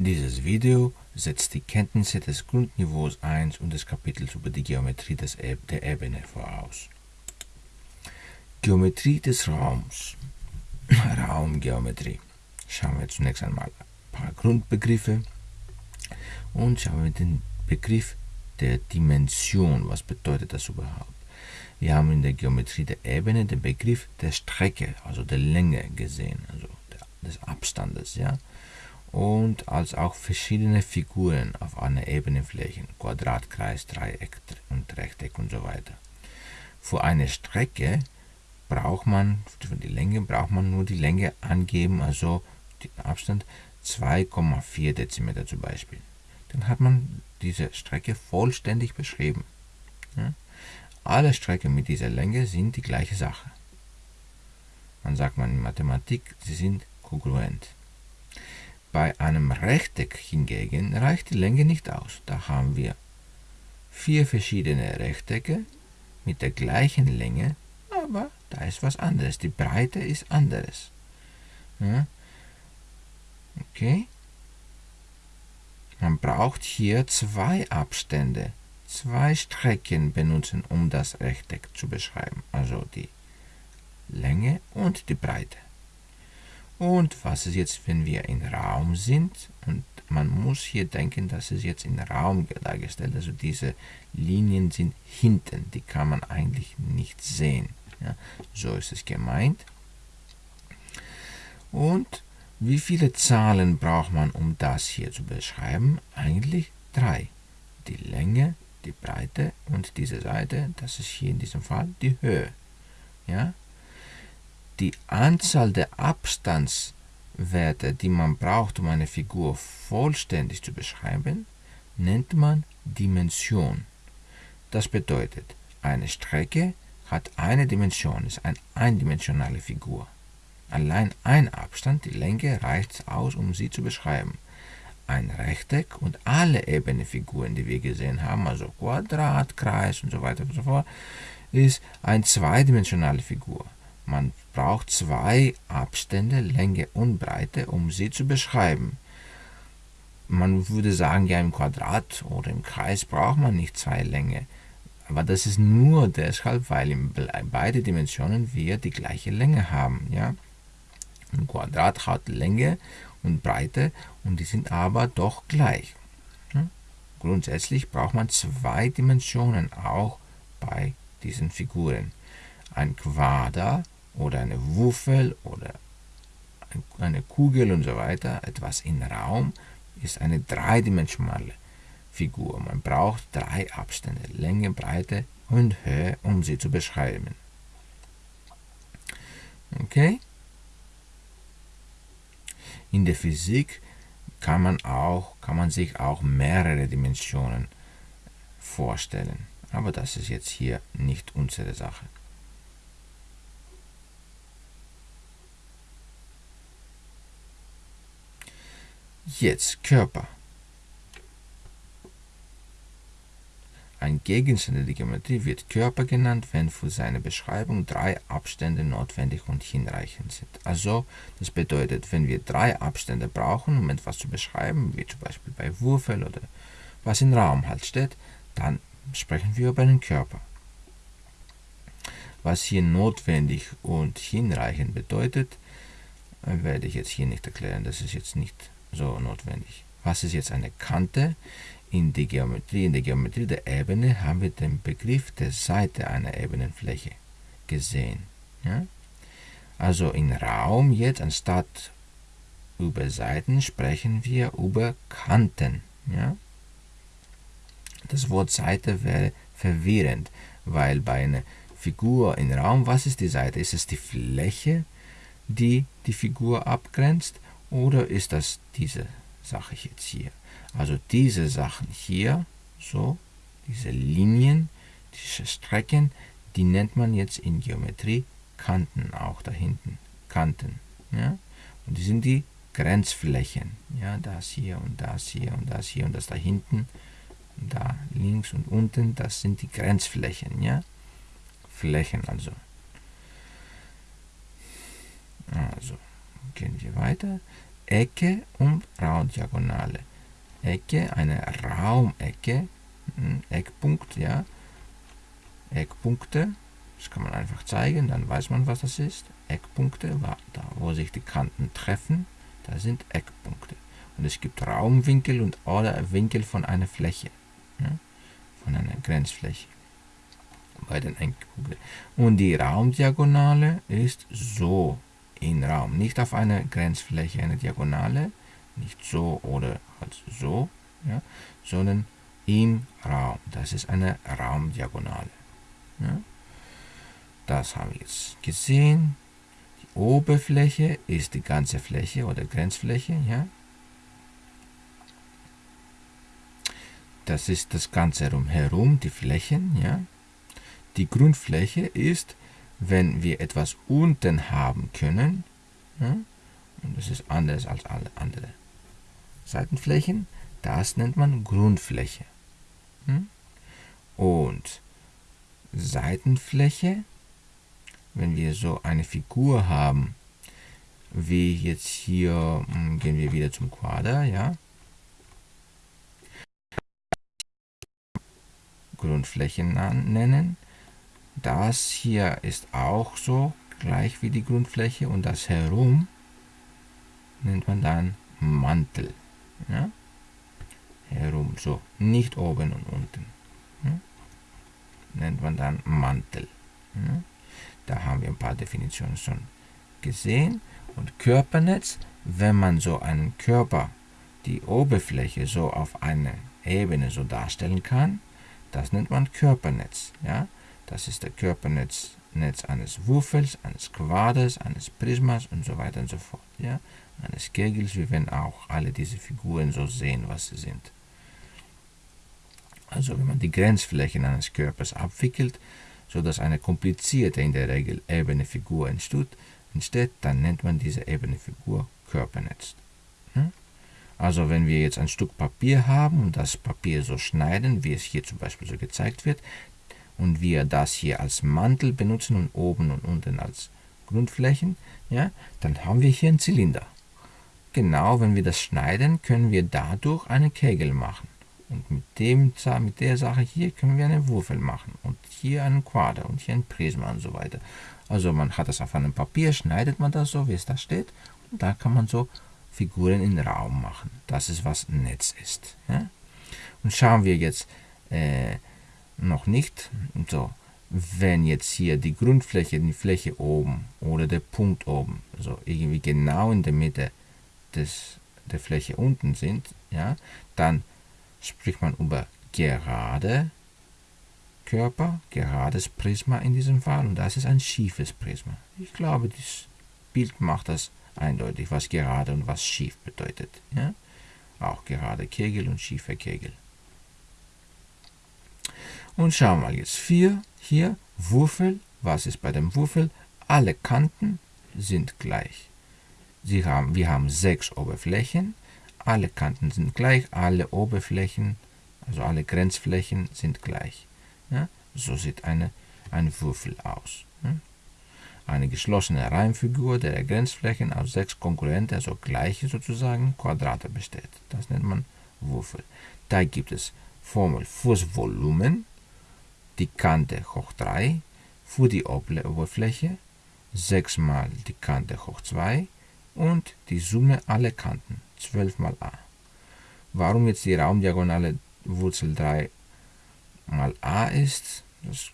Dieses Video setzt die Kenntnisse des Grundniveaus 1 und des Kapitels über die Geometrie des der Ebene voraus. Geometrie des Raums. Raumgeometrie. Schauen wir zunächst einmal ein paar Grundbegriffe und schauen wir den Begriff der Dimension. Was bedeutet das überhaupt? Wir haben in der Geometrie der Ebene den Begriff der Strecke, also der Länge gesehen, also des Abstandes, ja und als auch verschiedene Figuren auf einer Ebenenfläche, Quadrat, Kreis, Dreieck und Rechteck und so weiter. Für eine Strecke braucht man, für die Länge braucht man nur die Länge angeben, also den Abstand 2,4 Dezimeter zum Beispiel. Dann hat man diese Strecke vollständig beschrieben. Ja? Alle Strecken mit dieser Länge sind die gleiche Sache. Man sagt man in Mathematik, sie sind kongruent. Bei einem Rechteck hingegen reicht die Länge nicht aus. Da haben wir vier verschiedene Rechtecke mit der gleichen Länge, aber da ist was anderes. Die Breite ist anderes. Ja? Okay. Man braucht hier zwei Abstände, zwei Strecken benutzen, um das Rechteck zu beschreiben. Also die Länge und die Breite. Und was ist jetzt, wenn wir in Raum sind? Und man muss hier denken, dass es jetzt in Raum dargestellt Also diese Linien sind hinten, die kann man eigentlich nicht sehen. Ja, so ist es gemeint. Und wie viele Zahlen braucht man, um das hier zu beschreiben? Eigentlich drei. Die Länge, die Breite und diese Seite, das ist hier in diesem Fall die Höhe. Ja, die Anzahl der Abstandswerte, die man braucht, um eine Figur vollständig zu beschreiben, nennt man Dimension. Das bedeutet, eine Strecke hat eine Dimension, ist eine eindimensionale Figur. Allein ein Abstand, die Länge, reicht aus, um sie zu beschreiben. Ein Rechteck und alle ebene Figuren, die wir gesehen haben, also Quadrat, Kreis und so weiter und so fort, ist eine zweidimensionale Figur. Man braucht zwei Abstände, Länge und Breite, um sie zu beschreiben. Man würde sagen, ja im Quadrat oder im Kreis braucht man nicht zwei Länge. Aber das ist nur deshalb, weil in beide Dimensionen wir die gleiche Länge haben. Ja? Ein Quadrat hat Länge und Breite und die sind aber doch gleich. Grundsätzlich braucht man zwei Dimensionen auch bei diesen Figuren. Ein Quader oder eine Wuffel oder eine Kugel und so weiter, etwas in Raum, ist eine dreidimensionale Figur. Man braucht drei Abstände, Länge, Breite und Höhe, um sie zu beschreiben. Okay? In der Physik kann man, auch, kann man sich auch mehrere Dimensionen vorstellen. Aber das ist jetzt hier nicht unsere Sache. Jetzt Körper. Ein Gegenstand der Geometrie wird Körper genannt, wenn für seine Beschreibung drei Abstände notwendig und hinreichend sind. Also, das bedeutet, wenn wir drei Abstände brauchen, um etwas zu beschreiben, wie zum Beispiel bei Würfel oder was im Raum halt steht, dann sprechen wir über einen Körper. Was hier notwendig und hinreichend bedeutet, werde ich jetzt hier nicht erklären. Das ist jetzt nicht so notwendig. Was ist jetzt eine Kante? In, die Geometrie, in der Geometrie der Ebene haben wir den Begriff der Seite einer Ebenenfläche gesehen. Ja? Also in Raum jetzt anstatt über Seiten sprechen wir über Kanten. Ja? Das Wort Seite wäre verwirrend, weil bei einer Figur in Raum, was ist die Seite? Ist es die Fläche, die die Figur abgrenzt oder ist das diese Sache jetzt hier? Also diese Sachen hier, so, diese Linien, diese Strecken, die nennt man jetzt in Geometrie Kanten auch da hinten. Kanten. Ja? Und die sind die Grenzflächen. Ja, das hier und das hier und das hier und das da hinten. Da links und unten, das sind die Grenzflächen. Ja? Flächen also. Also, gehen wir weiter. Ecke und Raumdiagonale. Ecke, eine Raumecke, hm, Eckpunkt, ja, Eckpunkte, das kann man einfach zeigen, dann weiß man, was das ist. Eckpunkte, da wo sich die Kanten treffen, da sind Eckpunkte. Und es gibt Raumwinkel und oder Winkel von einer Fläche, ja, von einer Grenzfläche bei den Eckpunkten. Und die Raumdiagonale ist so in Raum, nicht auf einer Grenzfläche eine Diagonale, nicht so oder halt so, ja, sondern im Raum. Das ist eine Raumdiagonale. Ja. Das haben wir jetzt gesehen. Die Oberfläche ist die ganze Fläche oder Grenzfläche. Ja. Das ist das Ganze herum, die Flächen. Ja. Die Grundfläche ist, wenn wir etwas unten haben können, ja, und das ist anders als alle anderen Seitenflächen, das nennt man Grundfläche. Hm? Und Seitenfläche, wenn wir so eine Figur haben, wie jetzt hier, hm, gehen wir wieder zum Quader, ja. Grundflächen nennen. Das hier ist auch so, gleich wie die Grundfläche und das herum nennt man dann Mantel. Ja? Herum, so, nicht oben und unten. Ja? Nennt man dann Mantel. Ja? Da haben wir ein paar Definitionen schon gesehen. Und Körpernetz, wenn man so einen Körper, die Oberfläche so auf einer Ebene so darstellen kann, das nennt man Körpernetz. Ja? Das ist der Körpernetz Netz eines Würfels, eines Quaders, eines Prismas und so weiter und so fort. Ja? Eines Kegels, wir werden auch alle diese Figuren so sehen, was sie sind. Also wenn man die Grenzflächen eines Körpers abwickelt, sodass eine komplizierte, in der Regel ebene Figur entsteht, entsteht dann nennt man diese ebene Figur Körpernetz. Hm? Also wenn wir jetzt ein Stück Papier haben und das Papier so schneiden, wie es hier zum Beispiel so gezeigt wird, und wir das hier als Mantel benutzen und oben und unten als Grundflächen, ja, dann haben wir hier einen Zylinder. Genau, wenn wir das schneiden, können wir dadurch einen Kegel machen. Und mit, dem, mit der Sache hier können wir einen Würfel machen. Und hier einen Quader und hier ein Prisma und so weiter. Also man hat das auf einem Papier, schneidet man das so, wie es da steht. Und da kann man so Figuren in Raum machen. Das ist, was Netz ist. Ja? Und schauen wir jetzt äh, noch nicht. So, wenn jetzt hier die Grundfläche, die Fläche oben oder der Punkt oben, also irgendwie genau in der Mitte des, der Fläche unten sind, ja, dann spricht man über gerade Körper, gerades Prisma in diesem Fall und das ist ein schiefes Prisma. Ich glaube, das Bild macht das eindeutig, was gerade und was schief bedeutet. Ja? Auch gerade Kegel und schiefe Kegel. Und schauen wir jetzt 4 hier, Würfel. Was ist bei dem Würfel? Alle Kanten sind gleich. Sie haben, wir haben sechs Oberflächen. Alle Kanten sind gleich, alle Oberflächen, also alle Grenzflächen sind gleich. Ja? So sieht eine, ein Würfel aus. Ja? Eine geschlossene Reimfigur der Grenzflächen aus sechs konkurrenten, also gleiche sozusagen, Quadrate besteht. Das nennt man Würfel. Da gibt es Formel fürs Volumen, die Kante hoch 3 für die Oberfläche, 6 mal die Kante hoch 2 und die Summe aller Kanten, 12 mal a. Warum jetzt die Raumdiagonale Wurzel 3 mal a ist, das,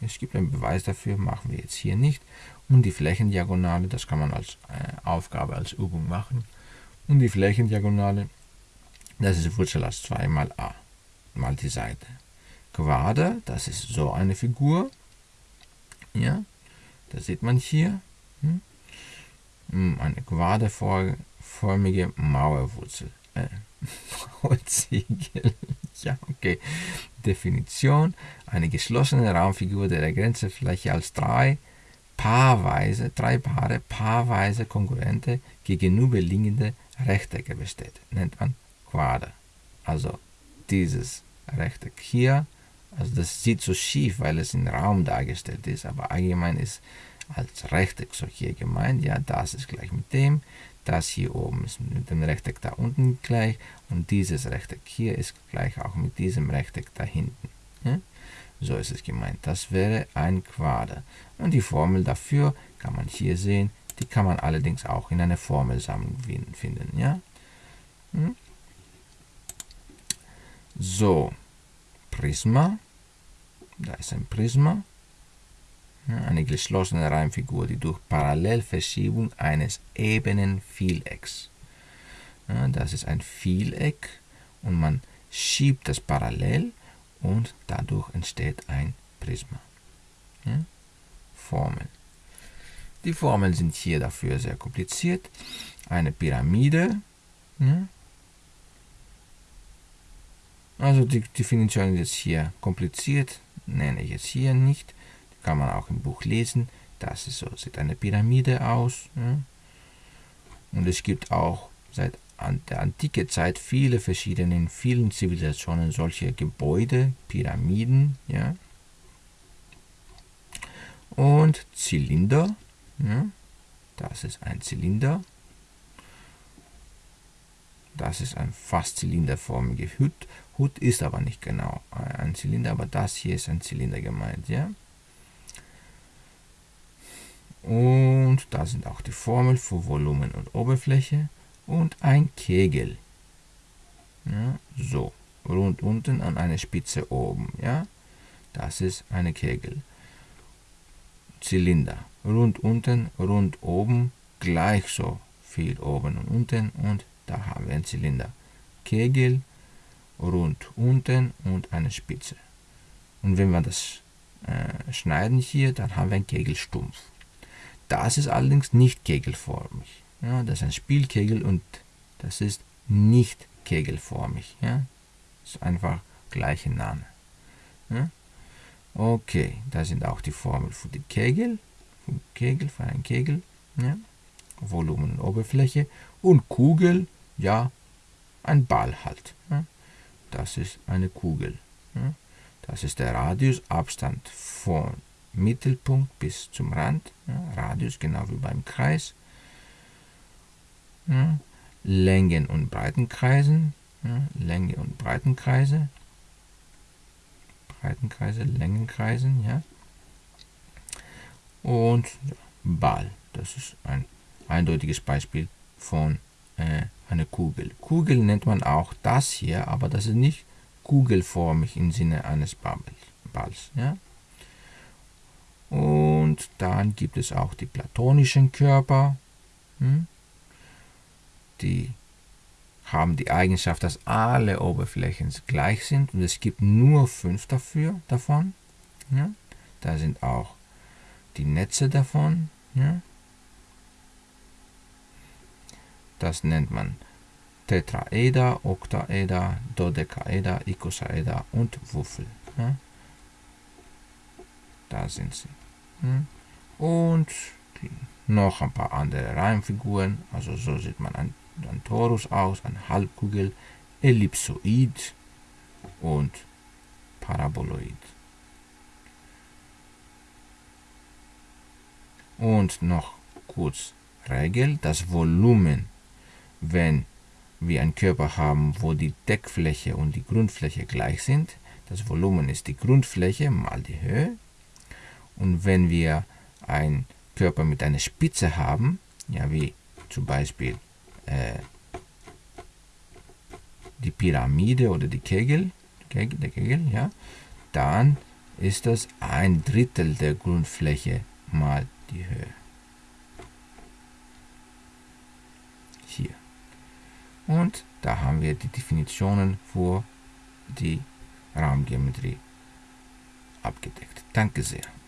es gibt einen Beweis dafür, machen wir jetzt hier nicht. Und die Flächendiagonale, das kann man als äh, Aufgabe, als Übung machen. Und die Flächendiagonale, das ist Wurzel aus 2 mal a, mal die Seite. Quader, das ist so eine Figur. Ja, das sieht man hier. Hm? hm eine quaderförmige Mauerwurzel. Äh, Mauerziegel. ja, okay. Definition. Eine geschlossene Raumfigur, der Grenzfläche als drei paarweise, drei Paare paarweise konkurrente gegenüberliegende Rechtecke besteht. Nennt man Quader. Also dieses Rechteck hier also das sieht so schief, weil es im Raum dargestellt ist, aber allgemein ist als Rechteck so hier gemeint, ja, das ist gleich mit dem. das hier oben ist mit dem Rechteck da unten gleich und dieses Rechteck hier ist gleich auch mit diesem Rechteck da hinten. Ja? So ist es gemeint. Das wäre ein Quader. Und die Formel dafür kann man hier sehen. Die kann man allerdings auch in einer Formelsammlung finden. Ja? Hm? So, Prisma. Da ist ein Prisma. Eine geschlossene Reimfigur, die durch Parallelverschiebung eines ebenen Vielecks. Das ist ein Vieleck und man schiebt das parallel und dadurch entsteht ein Prisma. Formeln. Die Formeln sind hier dafür sehr kompliziert. Eine Pyramide. Also die Definition ist hier kompliziert, nenne ich jetzt hier nicht kann man auch im Buch lesen. Das ist so, sieht eine Pyramide aus. Ja. Und es gibt auch seit der antike Zeit viele verschiedene, in vielen Zivilisationen solche Gebäude, Pyramiden. Ja. Und Zylinder. Ja. Das ist ein Zylinder. Das ist ein fast zylinderförmige Hut. Hut ist aber nicht genau ein Zylinder, aber das hier ist ein Zylinder gemeint. Ja. Und da sind auch die Formeln für Volumen und Oberfläche und ein Kegel. Ja, so, rund unten an eine Spitze oben. Ja, das ist eine Kegel. Zylinder, rund unten, rund oben, gleich so viel oben und unten und da haben wir einen Zylinder. Kegel, rund unten und eine Spitze. Und wenn wir das äh, schneiden hier, dann haben wir einen Kegelstumpf. Das ist allerdings nicht kegelförmig. Ja, das ist ein Spielkegel und das ist nicht kegelförmig. Ja. Das ist einfach gleiche Name. Ja. Okay, da sind auch die Formeln für die Kegel, für Kegel, für einen Kegel, ja. Volumen und Oberfläche und Kugel, ja, ein Ball halt. Das ist eine Kugel. Das ist der Radiusabstand von Mittelpunkt bis zum Rand, Radius genau wie beim Kreis, Längen- und Breitenkreisen, Länge- und Breitenkreise, Breitenkreise, Längenkreisen, ja, und Ball, das ist ein eindeutiges Beispiel von äh, einer Kugel. Kugel nennt man auch das hier, aber das ist nicht kugelförmig im Sinne eines Balls. Ja? Und dann gibt es auch die platonischen Körper. Hm? Die haben die Eigenschaft, dass alle Oberflächen gleich sind und es gibt nur fünf dafür, davon. Ja? Da sind auch die Netze davon. Ja? Das nennt man Tetraeder, Oktaeder, Dodekaeder, Icosaeder und Wuffel. Ja? Da sind sie. Hm? Und noch ein paar andere Reimfiguren. Also so sieht man ein, ein Torus aus, eine Halbkugel, Ellipsoid und Paraboloid. Und noch kurz Regel, das Volumen, wenn wir einen Körper haben, wo die Deckfläche und die Grundfläche gleich sind, das Volumen ist die Grundfläche mal die Höhe und wenn wir einen Körper mit einer Spitze haben, ja, wie zum Beispiel äh, die Pyramide oder die Kegel, Kegel, der Kegel, ja, dann ist das ein Drittel der Grundfläche mal die Höhe. Hier. Und da haben wir die Definitionen für die Raumgeometrie abgedeckt. Danke sehr.